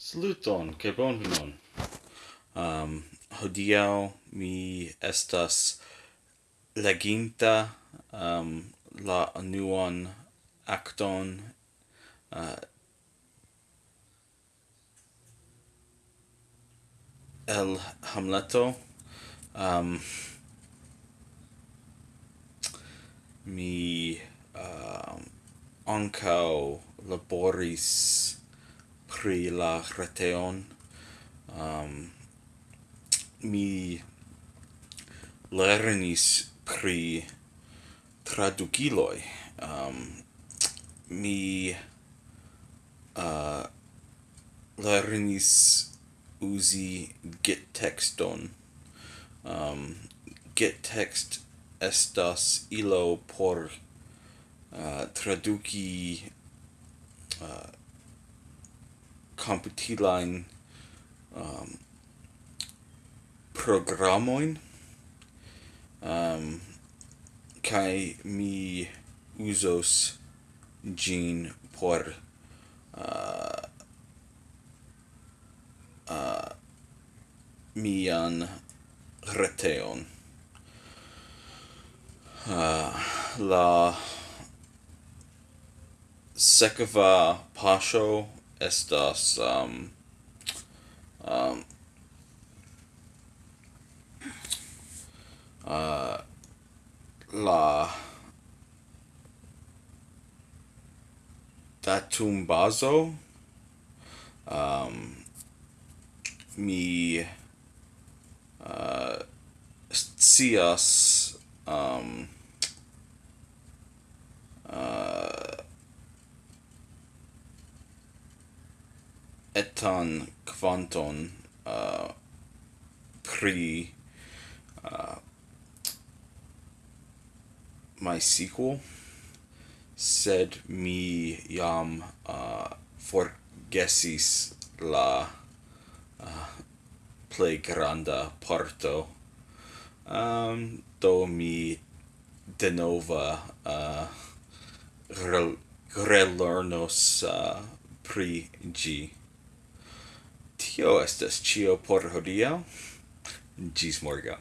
Saluton, ke bonvenon. Um, hodiau mi estas leginta um, la nuon acton uh, el Hamleto. Um, mi uh, ancau laboris pri la reteon. Um, mi lernis pri tradukiloj. Um, mi uh, lernis uzi git texton. Um, git text estas ilo por uh, traduki uh, computilain um, programoin um, kai mi usos gin por uh, uh, mian reteon. Uh, la sekva pasho estas um, um, uh, la datum bazo um, mi uh, scias um, etan quanton uh, pri uh, MySQL, sed mi jam uh, forgesis la uh, play granda parto. Um, do mi denova uh, rel relearnos uh, pri ĝi. Tio estas cio por hodiaŭ. Gis morgaŭ.